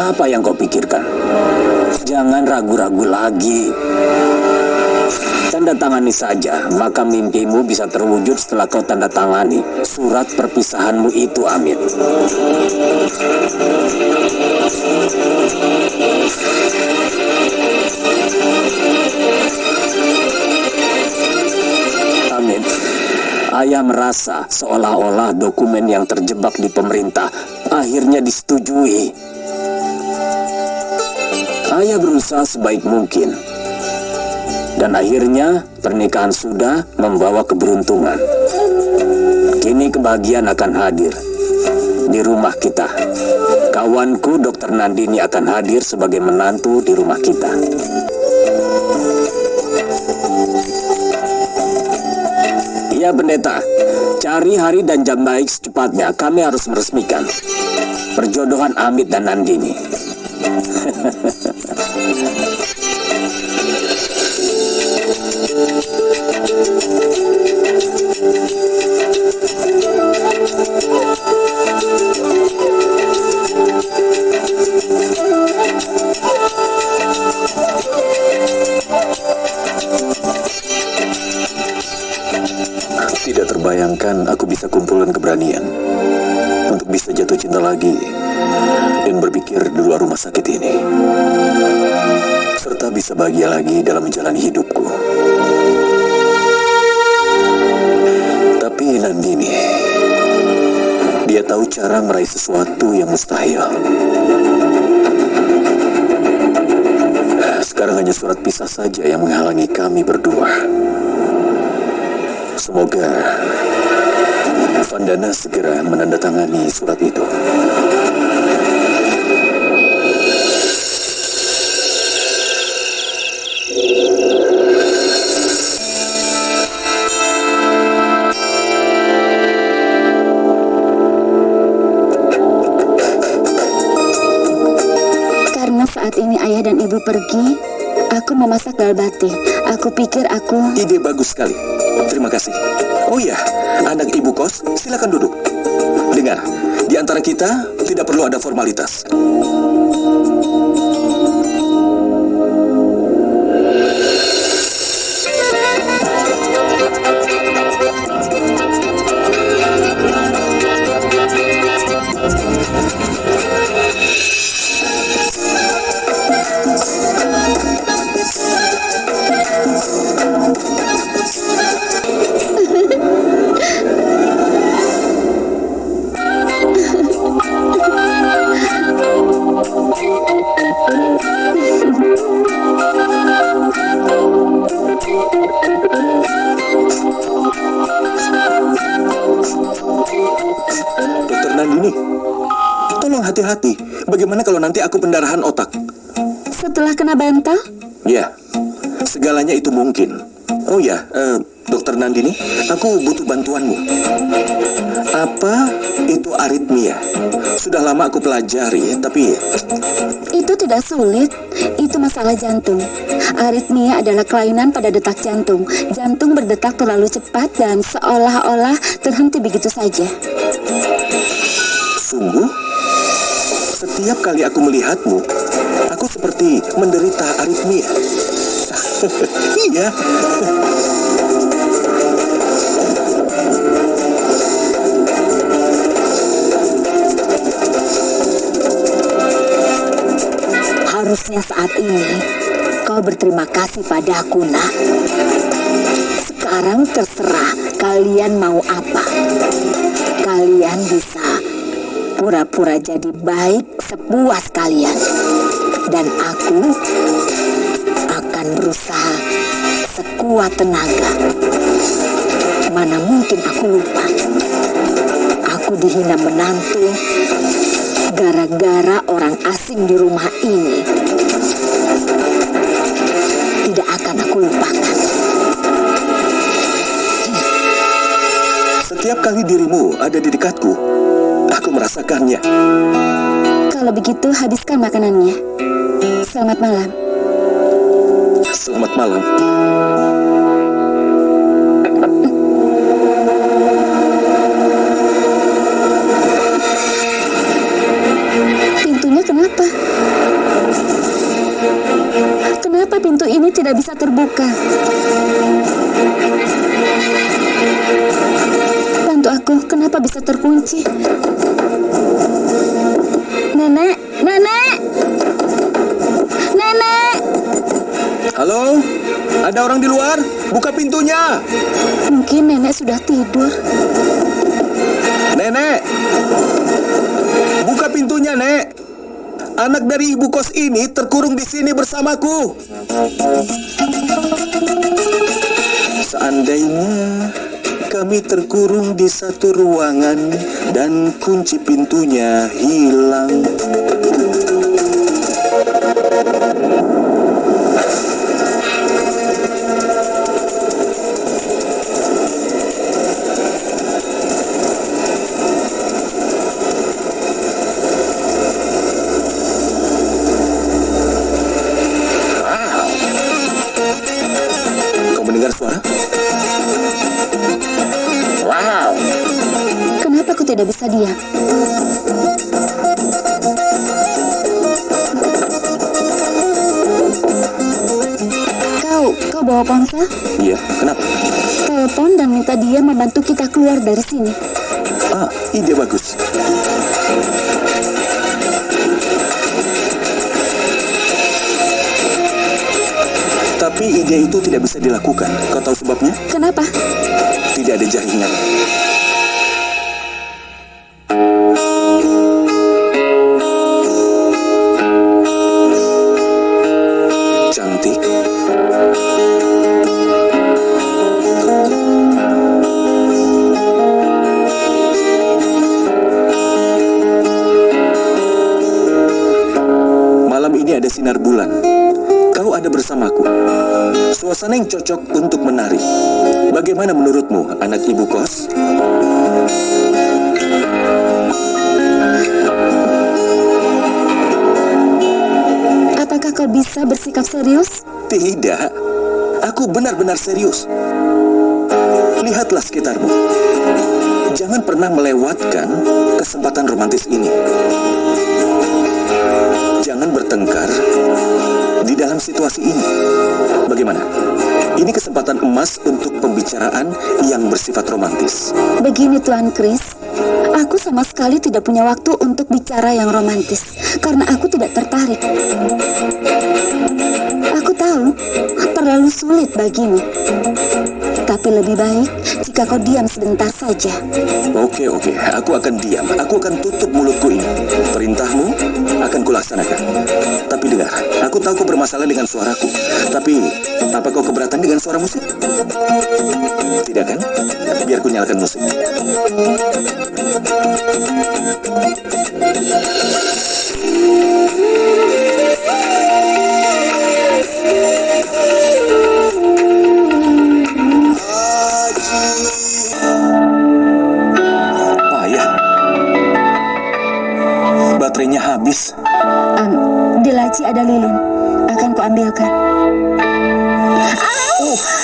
Apa yang kau pikirkan? Jangan ragu-ragu lagi. Tanda tangani saja, maka mimpimu bisa terwujud setelah kau tanda tangani surat perpisahanmu itu, Amit. Amit, ayah merasa seolah-olah dokumen yang terjebak di pemerintah akhirnya disetujui. Ayah berusaha sebaik mungkin. Dan akhirnya pernikahan sudah membawa keberuntungan. Kini kebahagiaan akan hadir di rumah kita. Kawanku Dokter Nandini akan hadir sebagai menantu di rumah kita. Iya pendeta, cari hari dan jam baik secepatnya. Kami harus meresmikan perjodohan Amit dan Nandini. Tidak terbayangkan aku bisa kumpulkan keberanian. Untuk bisa jatuh cinta lagi Serta bisa bahagia lagi dalam menjalani hidupku. Tapi Nandini, dia tahu cara meraih sesuatu yang mustahil. Sekarang hanya surat pisah saja yang menghalangi kami berdua. Semoga Vandana segera menandatangani surat itu. Ibu pergi, aku memasak dal bati. Aku pikir aku... Ide bagus sekali. Terima kasih. Oh iya, anak ibu kos, silakan duduk. Dengar, di antara kita tidak perlu ada formalitas. Bagaimana kalau nanti aku pendarahan otak? Setelah kena bantal, Ya, segalanya itu mungkin. Oh ya, eh, Dokter Nandini, aku butuh bantuanmu. Apa itu aritmia? Sudah lama aku pelajari, tapi itu tidak sulit. Itu masalah jantung. Aritmia adalah kelainan pada detak jantung. Jantung berdetak terlalu cepat dan seolah-olah terhenti begitu saja. sungguh, setiap kali aku melihatmu, aku seperti menderita aritmia. iya. Harusnya saat ini kau berterima kasih padaku, nak. Sekarang terserah kalian mau apa. Kalian bisa pura-pura jadi baik sepuas kalian. Dan aku akan berusaha sekuat tenaga. Mana mungkin aku lupa. Aku dihina menantu gara-gara orang asing di rumah ini. Tidak akan aku lupakan. Setiap kali dirimu ada di dekatku, aku merasakannya. Kalau begitu, habiskan makanannya. Selamat malam. Selamat malam. Pintunya Kenapa? Kenapa pintu ini tidak bisa terbuka? Bantu aku, kenapa bisa terkunci? Nenek, nenek, nenek. Halo? Ada orang di luar? Buka pintunya. Mungkin nenek sudah tidur. Nenek. Buka pintunya, Nek. Anak dari ibu kos ini terkurung di sini bersamaku. Seandainya kami terkurung di satu ruangan dan kunci pintunya hilang. Tidak bisa diam? Kau, kau bawa ponsel? Iya, kenapa? Telepon dan minta dia membantu kita keluar dari sini. Ah, ide bagus. Tapi ide itu tidak bisa dilakukan. Kau tahu sebabnya? Kenapa? Tidak ada jaringan. Ini ada sinar bulan. Kau ada bersamaku. Suasana yang cocok untuk menari. Bagaimana menurutmu, anak ibu kos? Apakah kau bisa bersikap serius? Tidak. Aku benar-benar serius. Lihatlah sekitarmu. Jangan pernah melewatkan kesempatan romantis ini. Jangan bertengkar di dalam situasi ini. Bagaimana? Ini kesempatan emas untuk pembicaraan yang bersifat romantis. Begini Tuan Chris, aku sama sekali tidak punya waktu untuk bicara yang romantis karena aku tidak tertarik. Aku tahu terlalu sulit bagimu. Lebih baik jika kau diam sebentar saja. Oke, oke. Aku akan diam. Aku akan tutup mulutku ini. Perintahmu akan kulaksanakan. Tapi dengar, aku tahu kau bermasalah dengan suaraku. Tapi, apa kau keberatan dengan suara musik? Tidak kan? Biar ku nyalakan musik. Payah. Habis. Am, di laci ada lilin. Akan kuambilkan. Dokter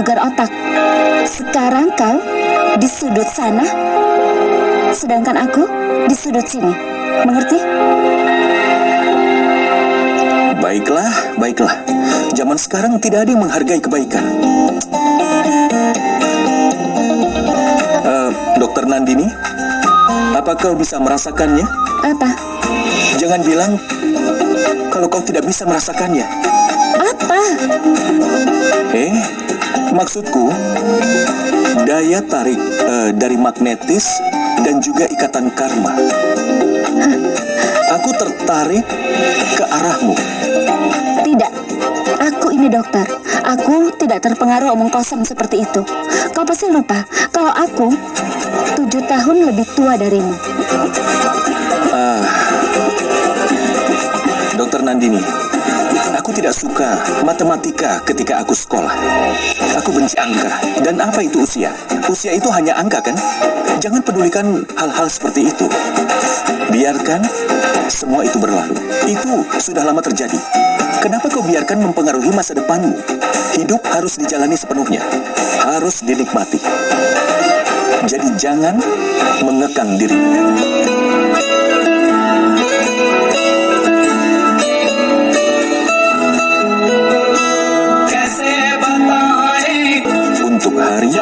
gegar otak. Sekarang kau di sudut sana, sedangkan aku di sudut sini. Mengerti? Baiklah, baiklah. Zaman sekarang tidak ada yang menghargai kebaikan. Eh, Dokter Nandini, apa kau bisa merasakannya? Apa? Jangan bilang kalau kau tidak bisa merasakannya. Apa? Eh, maksudku daya tarik eh, dari magnetis dan juga ikatan karma. Aku tertarik ke arahmu. Tidak. Aku ini dokter, aku tidak terpengaruh omong kosong seperti itu. Kau pasti lupa kalau aku tujuh tahun lebih tua darimu. Ah, Dokter Nandini, tidak suka matematika ketika aku sekolah. Aku benci angka. Dan apa itu usia? Usia itu hanya angka kan? Jangan pedulikan hal-hal seperti itu. Biarkan semua itu berlalu. Itu sudah lama terjadi. Kenapa kau biarkan mempengaruhi masa depanmu? Hidup harus dijalani sepenuhnya. Harus dinikmati. Jadi jangan mengekang diri. Hari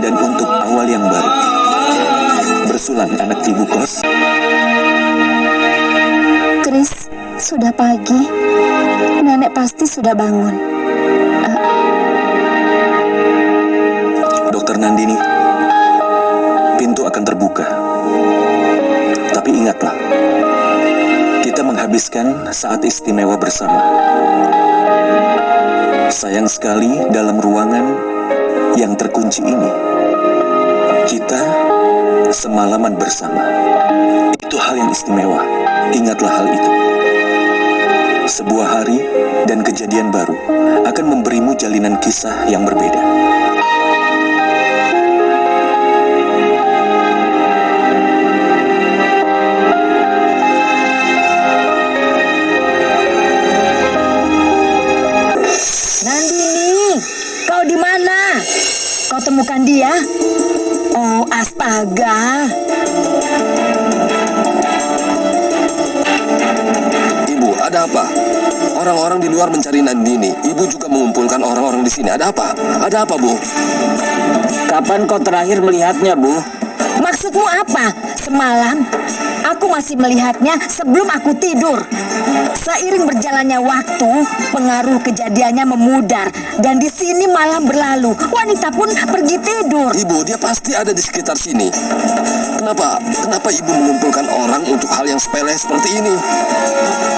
dan untuk awal yang baru. Bersulan anak ibu kos. Chris, sudah pagi. Nenek pasti sudah bangun. Dokter Nandini, pintu akan terbuka. Tapi ingatlah, kita menghabiskan saat istimewa bersama. Sayang sekali dalam ruangan yang terkunci ini, kita semalaman bersama. Itu hal yang istimewa. Ingatlah hal itu. Sebuah hari dan kejadian baru akan memberimu jalinan kisah yang berbeda. Kau temukan dia? Oh, astaga. Ibu, ada apa? Orang-orang di luar mencari Nandini. Ibu juga mengumpulkan orang-orang di sini. Ada apa? Ada apa, Bu? Kapan kau terakhir melihatnya, Bu? Maksudmu apa? Semalam aku masih melihatnya sebelum aku tidur. Seiring berjalannya waktu, pengaruh kejadiannya memudar dan di sini malam berlalu. Wanita pun pergi tidur. Ibu, dia pasti ada di sekitar sini. Kenapa? Kenapa ibu mengumpulkan orang untuk hal yang sepele seperti ini?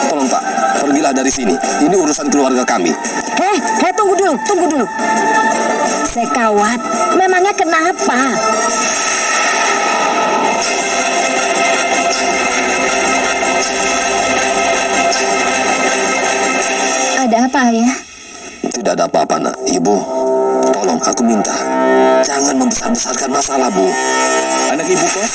Tolong, Pak. Pergilah dari sini. Ini urusan keluarga kami. Heh, heh tunggu dulu, tunggu dulu. Sekawat, memangnya kenapa? Ada apa ya? Tidak ada apa-apa, nak. Ibu, tolong aku minta. Jangan membesar-besarkan masalah, Bu. Anak ibu kos,